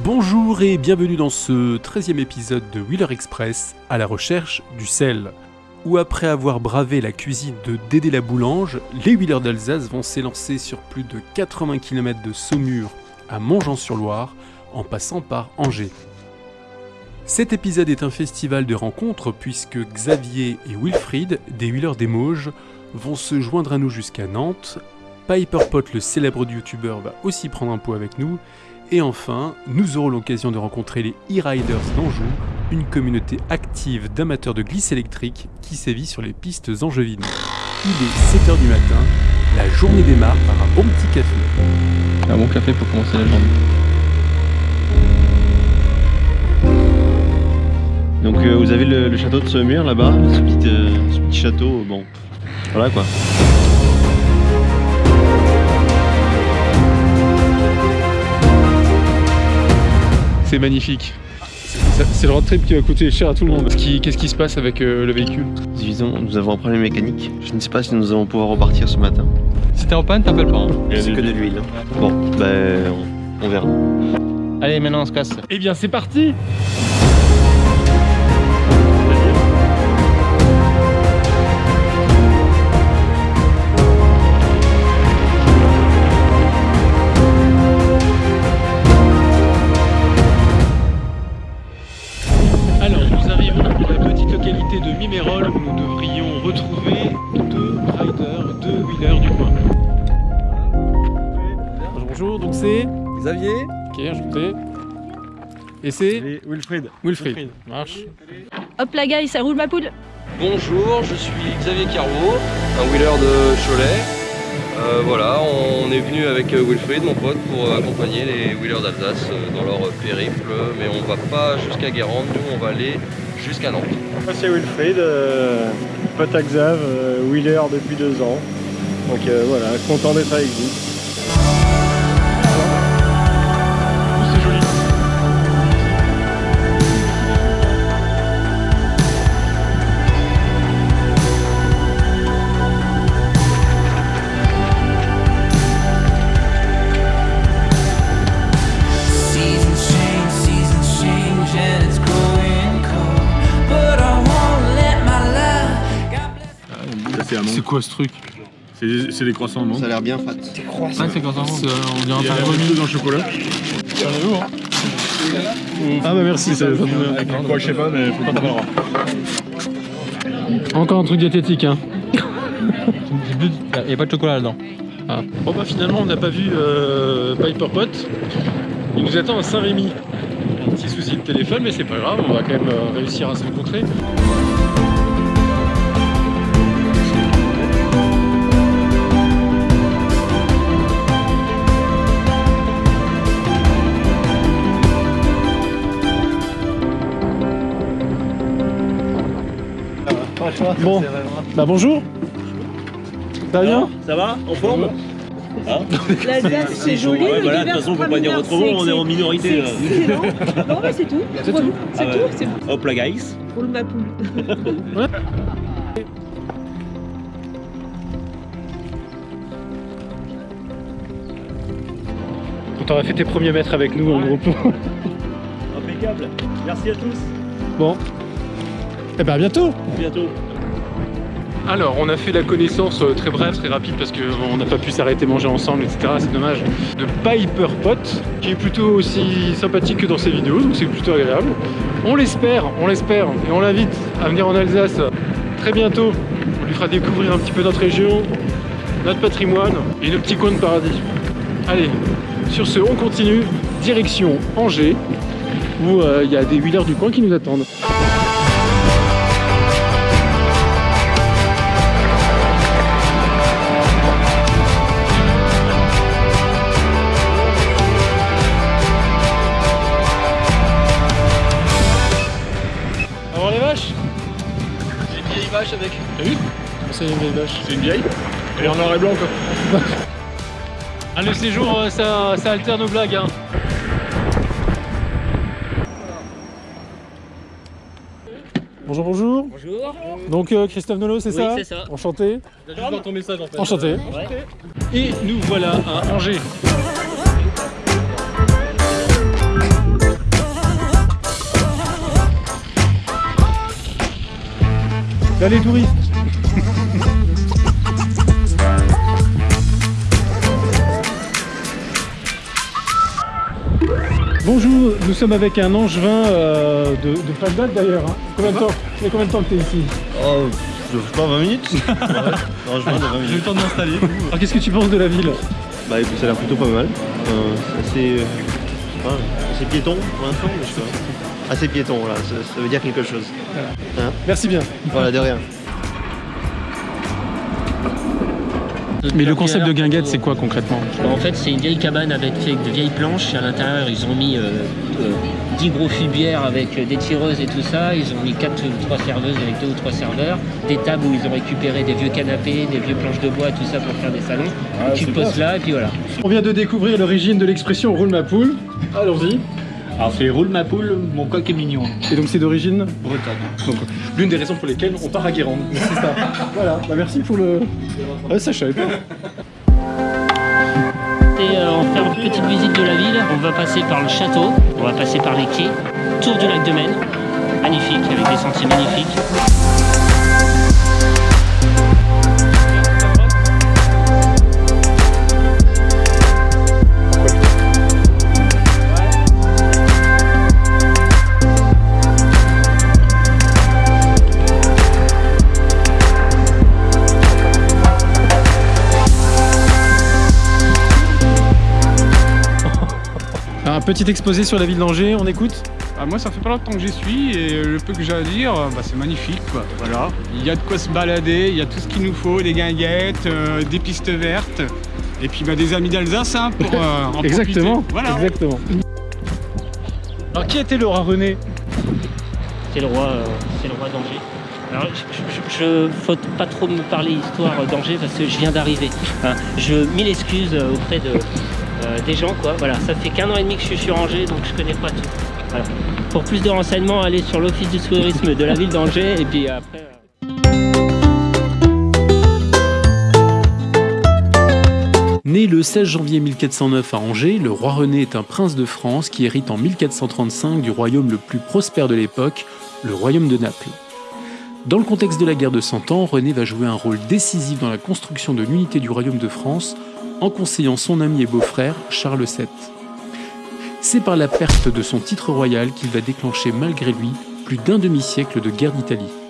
Bonjour et bienvenue dans ce 13e épisode de Wheeler Express à la recherche du sel. Où après avoir bravé la cuisine de Dédé la Boulange, les Wheelers d'Alsace vont s'élancer sur plus de 80 km de Saumur à Montjean-sur-Loire en passant par Angers. Cet épisode est un festival de rencontres puisque Xavier et Wilfried, des Wheelers des Mauges, vont se joindre à nous jusqu'à Nantes. Piperpot, le célèbre youtubeur, va aussi prendre un pot avec nous. Et enfin, nous aurons l'occasion de rencontrer les e-riders d'Anjou, une communauté active d'amateurs de glisse électrique qui sévit sur les pistes angevines. Il est 7h du matin, la journée démarre par un bon petit café. Un bon café pour commencer la journée. Donc euh, vous avez le, château de là-bas, ce, petit, euh, ce petit château, bon, voilà quoi. C'est magnifique. C'est le road trip qui va coûter cher à tout le monde. Qu'est-ce qui, qu'est-ce qui se passe avec euh, le véhicule? Disons, nous avons un problème mécanique. Je ne sais pas si nous allons pouvoir repartir ce matin. Si t'es en panne, t'appelles pas. hein? C'est que de l'huile. hein. Bon, ben on, on verra. Allez, maintenant on se casse. Eh bien c'est parti Et c'est Wilfried. Wilfried. Marche. Hop la gueule, ça roule ma poule Bonjour, je suis Xavier Carreau, un wheeler de Cholet. Euh, voilà, on est venu avec euh, Wilfried, mon pote, pour euh, accompagner les wheelers d'Alsace dans leur périple, mais on va pas jusqu'à Guérande, nous on va aller jusqu'à Nantes. Moi c'est Wilfried, euh, pote à Xav, euh, wheeler depuis deux ans. Donc euh, voilà, content d'être avec vous. Amande. C'est quoi ce truc C'est des, c'est des croissants amandes. Ça a l'air bien fat. Ah, c'est quand ça On dirait Il y a un un pain peu dans le chocolat. Ah bah merci, ça, ça Quoi, je sais pas, mais faut pas. Encore un truc diététique, hein. Il a pas de chocolat là-dedans. Bon bah finalement on n'a pas vu euh, Piper Pot. Il nous attend à Saint-Rémy. Un petit souci de téléphone mais c'est pas grave, on va quand même euh, réussir à se rencontrer. Bon, bah bonjour. Ça va? Bien Ça va? En forme? L'Alsace, c'est joli, Ouais, le voilà, de toute façon, on peut pas dire autrement, on est en minorité. là. C'est. Non, mais c'est tout. C'est tout. C'est Ah ouais. tout, c'est Hop là, guys. roule ma poule. Quand t'auras fait tes premiers mètres avec nous en groupe. Impeccable. Merci à tous. Bon. Eh ben à bientôt À bientôt. Alors, on a fait la connaissance euh, très brève, très rapide, parce qu'on n'a pas pu s'arrêter manger ensemble, etc. C'est dommage. De Piper Pot, qui est plutôt aussi sympathique que dans ses vidéos, donc c'est plutôt agréable. On l'espère, on l'espère, et on l'invite à venir en Alsace très bientôt. On lui fera découvrir un petit peu notre région, notre patrimoine et nos petits coins de paradis. Allez, sur ce, on continue, direction Angers, où euh, il y a des wheelers du coin qui nous attendent. Vache avec. T'as vu C'est une vieille vache. C'est une vieille Et en noir et blanc, quoi. Ah, le séjour, euh, ça, ça alterne aux blagues. Hein. Bonjour, bonjour. Bonjour. Donc euh, Christophe Nolo, c'est Oui, ça c'est ça. Enchanté. Juste dans ton message en fait. Enchanté. Et nous voilà à Angers. Là les touristes. Bonjour, nous sommes avec un angevin euh, de, de pas de date d'ailleurs. hein. Combien de temps Ça fait combien de temps que t'es ici? Oh, je sais pas, 20 minutes Ouais. Non, je viens de 20 J'ai eu le temps de m'installer. Alors qu'est-ce que tu penses de la ville? Bah écoute, ça a l'air plutôt pas mal. Euh, c'est assez, euh, assez piéton pour l'instant, mais je sais pas. Assez piéton, voilà, ça, ça veut dire quelque chose. Merci bien. Voilà, de rien. Mais le concept de guinguette, c'est quoi concrètement? En fait, c'est une vieille cabane avec fait de vieilles planches. Et à l'intérieur, ils ont mis euh, euh, 10 gros fubières avec euh, des tireuses et tout ça. Ils ont mis 4 ou 3 serveuses avec 2 ou 3 serveurs. Des tables où ils ont récupéré des vieux canapés, des vieux planches de bois, tout ça pour faire des salons. tu poses là et puis voilà. On vient de découvrir l'origine de l'expression roule ma poule. Allons-y. Alors c'est roule ma poule, mon coq est mignon. Et donc c'est d'origine Bretonne. Donc, l'une des raisons pour lesquelles on part à Guérande. C'est ça. voilà, bah, merci pour le. Ouais, ça, je savais pas. Et euh, on va faire une petite visite de la ville. On va passer par le château, on va passer par les quais, tour du lac de Maine. Magnifique, avec des sentiers magnifiques. Petit exposé sur la ville d'Angers, on écoute Ah, moi, ça fait pas longtemps que j'y suis et le peu que j'ai à dire, bah, c'est magnifique. Quoi. Voilà. Il y a de quoi se balader, il y a tout ce qu'il nous faut, des guinguettes, euh, des pistes vertes et puis bah, des amis d'Alsace hein, pour euh, en Exactement. profiter. Voilà. Exactement. Alors qui était le roi René? C'est le roi, euh, c'est le roi d'Angers. Alors, je, je, je- faut pas trop me parler histoire d'Angers parce que je viens d'arriver. Hein, je mille excuses euh, auprès de, euh, des gens, quoi. Voilà, ça fait qu'un an et demi que je suis sur Angers, donc je connais pas tout. Voilà. Pour plus de renseignements, allez sur l'office du tourisme de la ville d'Angers et puis après. euh, Né le 16 janvier 1409 à Angers, le roi René est un prince de France qui hérite en 1435 du royaume le plus prospère de l'époque, le royaume de Naples. Dans le contexte de la guerre de Cent Ans, René va jouer un rôle décisif dans la construction de l'unité du royaume de France en conseillant son ami et beau-frère Charles VII. C'est par la perte de son titre royal qu'il va déclencher malgré lui plus d'un demi-siècle de guerre d'Italie.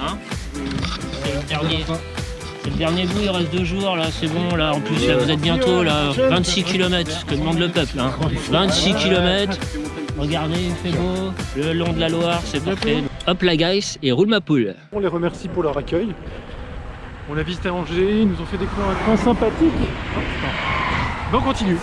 Hein C'est le dernier. Le dernier bout, il reste deux jours là, c'est bon là. En plus là, vous êtes bientôt là, 26 km, que demande le peuple. Hein. 26 km. Regardez, il fait beau. Le long de la Loire, c'est parfait. Hop la guys et roule ma poule. On les remercie pour leur accueil. On a visité Angers, ils nous ont fait découvrir un coin sympathique. Oh. Bon, on continue.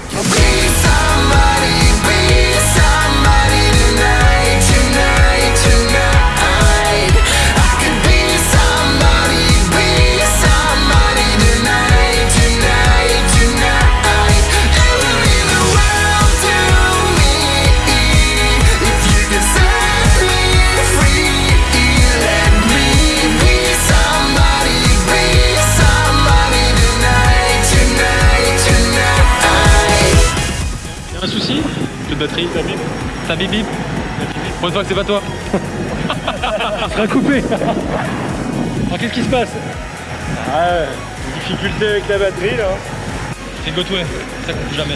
De batterie Ta bip bip Pour une fois que c'est pas toi sera coupé. Alors qu'est-ce qui se passe? Ouais, difficulté avec la batterie là. C'est Gotway, ça coupe jamais.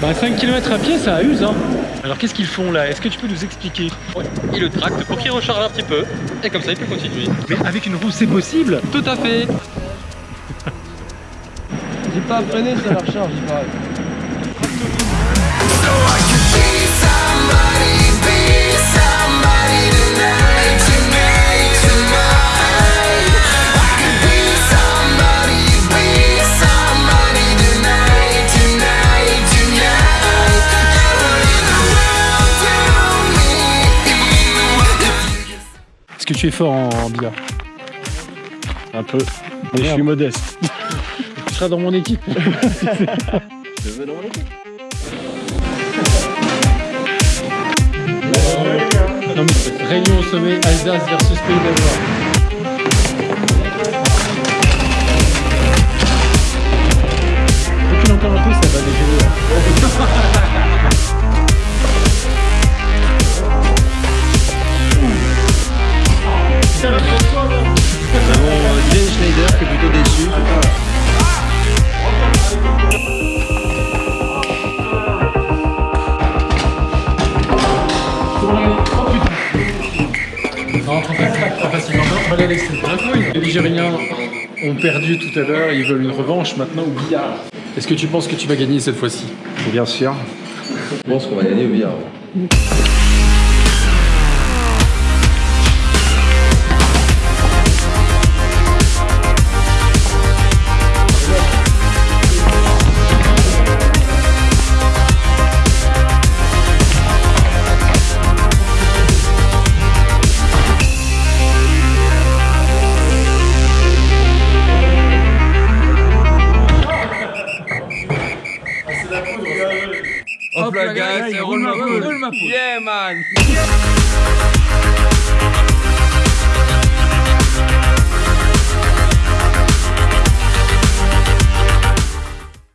Bah 5 km à pied, ça use hein. Alors qu'est-ce qu'ils font là? Est-ce que tu peux nous expliquer? Ouais, il le tracte pour qu'il recharge un petit peu, et comme ça il peut continuer. Mais avec une roue, c'est possible? Tout à fait J'ai pas freiné, ça la recharge, il paraît. Tu es fort en, en billard Un peu. Mais je suis modeste. Tu seras dans mon équipe. Je veux dans mon équipe. Non mais réunion au sommet, Alsace versus Pays d'Alsace. Ont perdu tout à l'heure, ils veulent une revanche maintenant au billard. Est-ce que tu penses que tu vas gagner cette fois-ci? Bien sûr. Je pense qu'on va gagner au billard. Hop là, guys, c'est roule ma poule. Yeah, man.